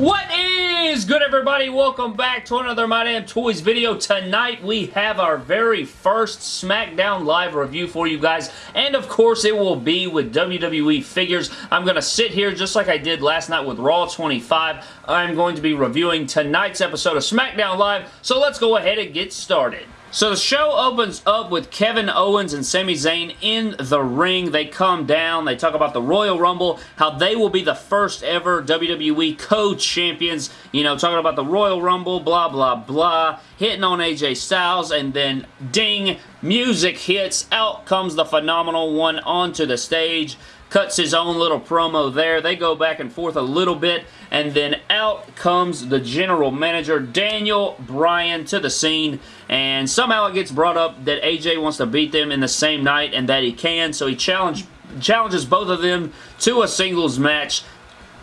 What is good everybody? Welcome back to another My Damn Toys video. Tonight we have our very first SmackDown Live review for you guys and of course it will be with WWE figures. I'm going to sit here just like I did last night with Raw 25. I'm going to be reviewing tonight's episode of SmackDown Live so let's go ahead and get started. So the show opens up with Kevin Owens and Sami Zayn in the ring. They come down. They talk about the Royal Rumble, how they will be the first ever WWE co-champions. You know, talking about the Royal Rumble, blah, blah, blah. Hitting on AJ Styles, and then ding, music hits. Out comes the phenomenal one onto the stage cuts his own little promo there. They go back and forth a little bit, and then out comes the general manager, Daniel Bryan, to the scene, and somehow it gets brought up that AJ wants to beat them in the same night, and that he can, so he challenge, challenges both of them to a singles match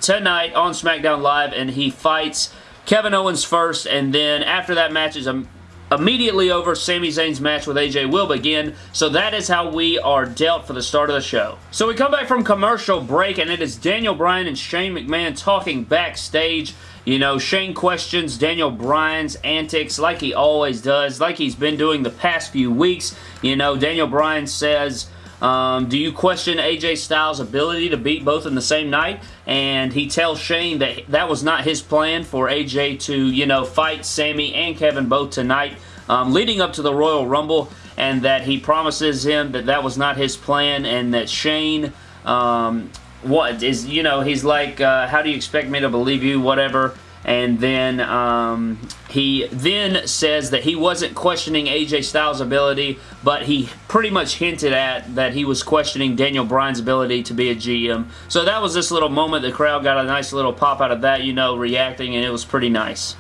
tonight on SmackDown Live, and he fights Kevin Owens first, and then after that match is a immediately over, Sami Zayn's match with AJ will begin. So that is how we are dealt for the start of the show. So we come back from commercial break, and it is Daniel Bryan and Shane McMahon talking backstage. You know, Shane questions Daniel Bryan's antics like he always does, like he's been doing the past few weeks. You know, Daniel Bryan says um, do you question AJ Styles' ability to beat both in the same night? And he tells Shane that that was not his plan for AJ to, you know, fight Sami and Kevin both tonight um, leading up to the Royal Rumble and that he promises him that that was not his plan and that Shane um, what is, you know, he's like, uh, how do you expect me to believe you, whatever and then um, he then says that he wasn't questioning AJ Styles' ability, but he pretty much hinted at that he was questioning Daniel Bryan's ability to be a GM. So that was this little moment. The crowd got a nice little pop out of that, you know, reacting, and it was pretty nice.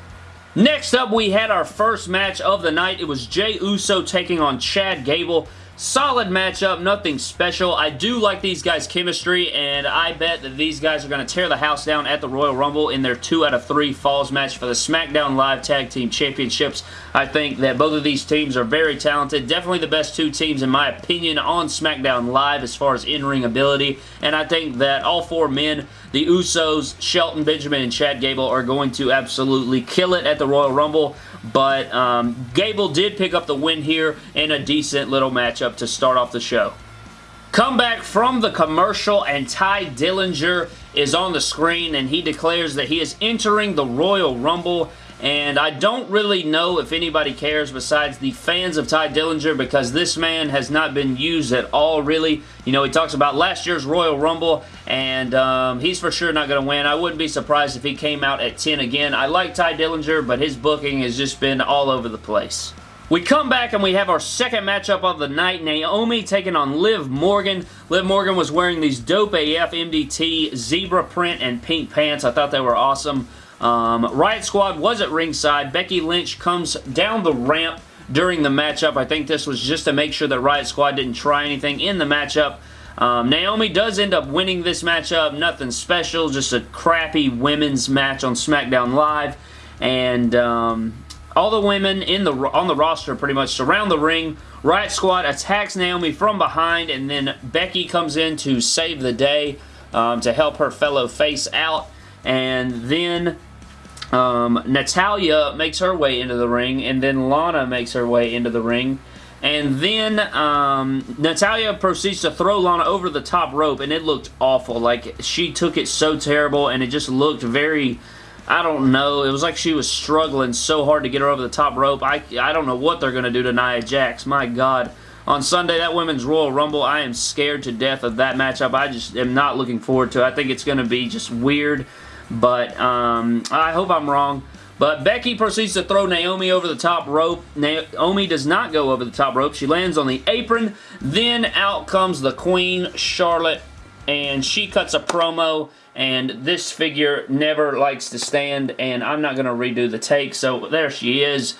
Next up, we had our first match of the night. It was Jey Uso taking on Chad Gable. Solid matchup, nothing special. I do like these guys' chemistry, and I bet that these guys are going to tear the house down at the Royal Rumble in their 2 out of 3 Falls match for the SmackDown Live Tag Team Championships. I think that both of these teams are very talented. Definitely the best two teams, in my opinion, on SmackDown Live as far as in-ring ability, and I think that all four men, the Usos, Shelton Benjamin, and Chad Gable, are going to absolutely kill it at the Royal Rumble. But um, Gable did pick up the win here in a decent little matchup to start off the show. Come back from the commercial and Tye Dillinger is on the screen and he declares that he is entering the Royal Rumble and I don't really know if anybody cares besides the fans of Tye Dillinger because this man has not been used at all really. You know, he talks about last year's Royal Rumble and um, he's for sure not going to win. I wouldn't be surprised if he came out at 10 again. I like Tye Dillinger, but his booking has just been all over the place. We come back and we have our second matchup of the night. Naomi taking on Liv Morgan. Liv Morgan was wearing these dope AF MDT zebra print and pink pants. I thought they were awesome. Um, Riot Squad was at ringside. Becky Lynch comes down the ramp during the matchup. I think this was just to make sure that Riot Squad didn't try anything in the matchup. Um, Naomi does end up winning this matchup. Nothing special, just a crappy women's match on SmackDown Live. And um, all the women in the on the roster pretty much surround the ring. Riot Squad attacks Naomi from behind, and then Becky comes in to save the day um, to help her fellow face out. And then um, Natalya makes her way into the ring, and then Lana makes her way into the ring. And then um, Natalya proceeds to throw Lana over the top rope, and it looked awful. Like, she took it so terrible, and it just looked very... I don't know. It was like she was struggling so hard to get her over the top rope. I, I don't know what they're going to do to Nia Jax. My God. On Sunday, that Women's Royal Rumble, I am scared to death of that matchup. I just am not looking forward to it. I think it's going to be just weird. But um, I hope I'm wrong. But Becky proceeds to throw Naomi over the top rope. Naomi does not go over the top rope. She lands on the apron. Then out comes the Queen, Charlotte, and she cuts a promo. And this figure never likes to stand, and I'm not going to redo the take. So there she is.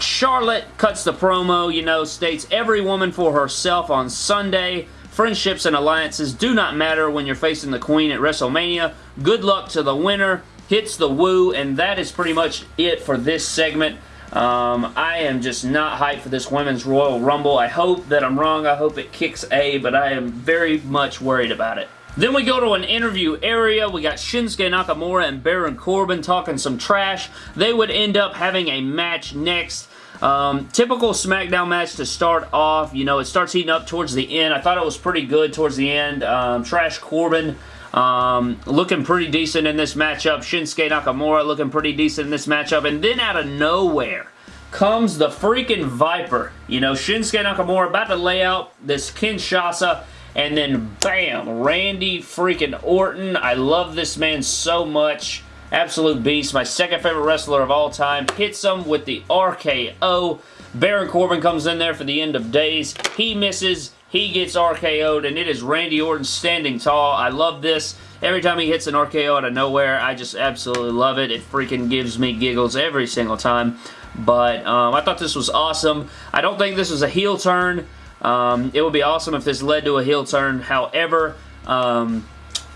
Charlotte cuts the promo, you know, states every woman for herself on Sunday. Friendships and alliances do not matter when you're facing the Queen at WrestleMania. Good luck to the winner. Hits the woo, and that is pretty much it for this segment. Um, I am just not hyped for this Women's Royal Rumble. I hope that I'm wrong. I hope it kicks A, but I am very much worried about it. Then we go to an interview area. We got Shinsuke Nakamura and Baron Corbin talking some trash. They would end up having a match next. Um, typical SmackDown match to start off. You know, it starts heating up towards the end. I thought it was pretty good towards the end. Um, Trash Corbin um, looking pretty decent in this matchup. Shinsuke Nakamura looking pretty decent in this matchup. And then out of nowhere comes the freaking Viper. You know, Shinsuke Nakamura about to lay out this Kinshasa and then bam, Randy freaking Orton. I love this man so much. Absolute beast. My second favorite wrestler of all time. Hits him with the RKO. Baron Corbin comes in there for the end of days. He misses. He gets RKO'd, and it is Randy Orton standing tall. I love this. Every time he hits an RKO out of nowhere, I just absolutely love it. It freaking gives me giggles every single time. But um, I thought this was awesome. I don't think this was a heel turn. Um, it would be awesome if this led to a heel turn. However, um,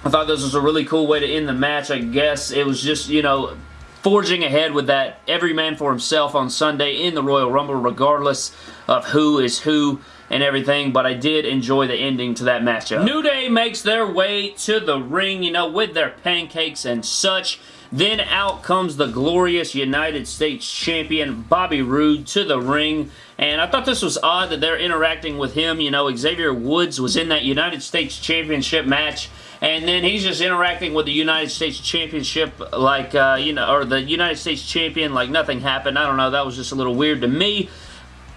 I thought this was a really cool way to end the match. I guess it was just, you know, forging ahead with that every man for himself on Sunday in the Royal Rumble regardless of who is who and everything, but I did enjoy the ending to that matchup. New Day makes their way to the ring, you know, with their pancakes and such. Then out comes the glorious United States Champion Bobby Roode to the ring. And I thought this was odd that they're interacting with him. You know, Xavier Woods was in that United States Championship match. And then he's just interacting with the United States Championship like, uh, you know, or the United States Champion like nothing happened. I don't know. That was just a little weird to me.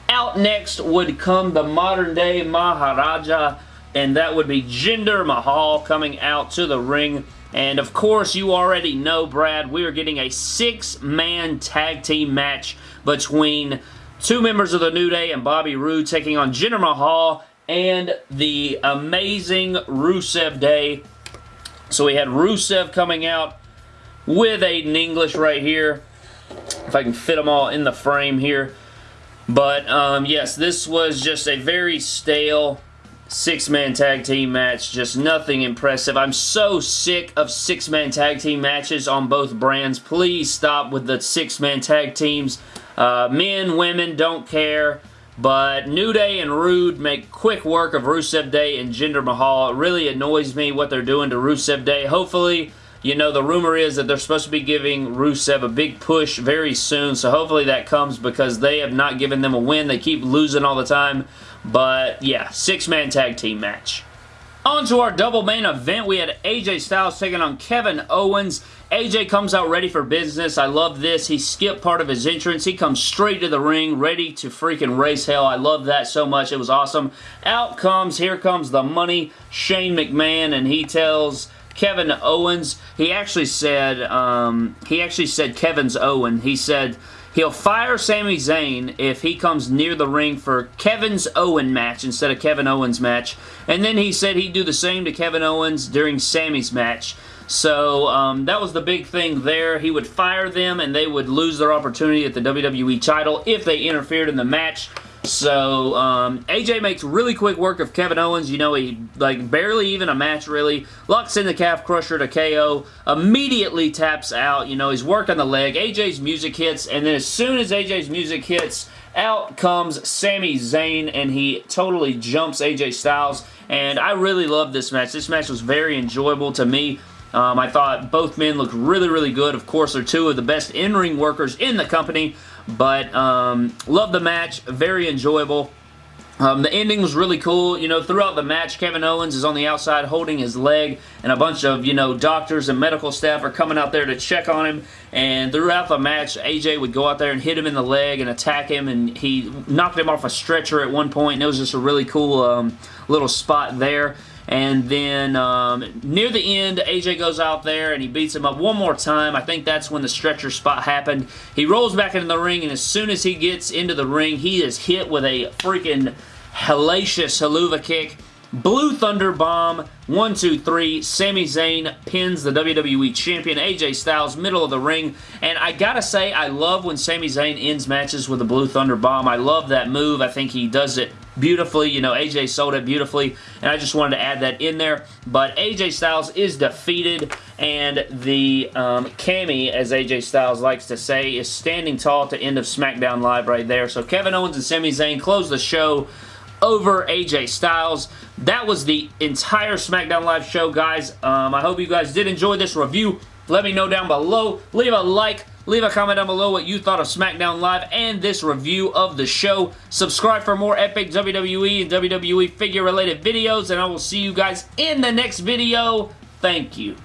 Out next would come the modern day Maharaja. And that would be Jinder Mahal coming out to the ring. And of course, you already know, Brad, we are getting a six-man tag team match between two members of the New Day and Bobby Roode taking on Jinder Mahal and the amazing Rusev Day. So we had Rusev coming out with Aiden English right here. If I can fit them all in the frame here. But, um, yes, this was just a very stale six-man tag team match. Just nothing impressive. I'm so sick of six-man tag team matches on both brands. Please stop with the six-man tag teams. Uh, men, women, don't care. But New Day and Roode make quick work of Rusev Day and Jinder Mahal. It really annoys me what they're doing to Rusev Day. Hopefully, you know, the rumor is that they're supposed to be giving Rusev a big push very soon. So hopefully that comes because they have not given them a win. They keep losing all the time. But yeah, six-man tag team match. On to our double main event, we had AJ Styles taking on Kevin Owens. AJ comes out ready for business. I love this. He skipped part of his entrance. He comes straight to the ring, ready to freaking race hell. I love that so much. It was awesome. Out comes, here comes the money, Shane McMahon, and he tells Kevin Owens, he actually said, um, he actually said Kevin's Owen. He said, He'll fire Sami Zayn if he comes near the ring for Kevin's Owen match instead of Kevin Owens match. And then he said he'd do the same to Kevin Owens during Sami's match. So um, that was the big thing there. He would fire them and they would lose their opportunity at the WWE title if they interfered in the match. So, um, AJ makes really quick work of Kevin Owens. You know, he, like, barely even a match, really. Locks in the calf crusher to KO. Immediately taps out. You know, he's working the leg. AJ's music hits, and then as soon as AJ's music hits, out comes Sami Zayn, and he totally jumps AJ Styles. And I really love this match. This match was very enjoyable to me. Um, I thought both men looked really, really good. Of course, they're two of the best in-ring workers in the company. But um, love the match. Very enjoyable. Um, the ending was really cool. You know, throughout the match, Kevin Owens is on the outside holding his leg, and a bunch of, you know, doctors and medical staff are coming out there to check on him. And throughout the match, AJ would go out there and hit him in the leg and attack him, and he knocked him off a stretcher at one point, and it was just a really cool um, little spot there. And then um, near the end, AJ goes out there and he beats him up one more time. I think that's when the stretcher spot happened. He rolls back into the ring, and as soon as he gets into the ring, he is hit with a freaking hellacious Helluva kick. Blue Thunder Bomb, 1, 2, 3. Sami Zayn pins the WWE Champion, AJ Styles, middle of the ring. And I gotta say, I love when Sami Zayn ends matches with a Blue Thunder Bomb. I love that move. I think he does it beautifully. You know, AJ sold it beautifully, and I just wanted to add that in there. But AJ Styles is defeated, and the um, Cammy, as AJ Styles likes to say, is standing tall to end of SmackDown Live right there. So Kevin Owens and Sami Zayn close the show over AJ Styles. That was the entire SmackDown Live show, guys. Um, I hope you guys did enjoy this review. Let me know down below. Leave a like. Leave a comment down below what you thought of SmackDown Live and this review of the show. Subscribe for more epic WWE and WWE figure related videos and I will see you guys in the next video. Thank you.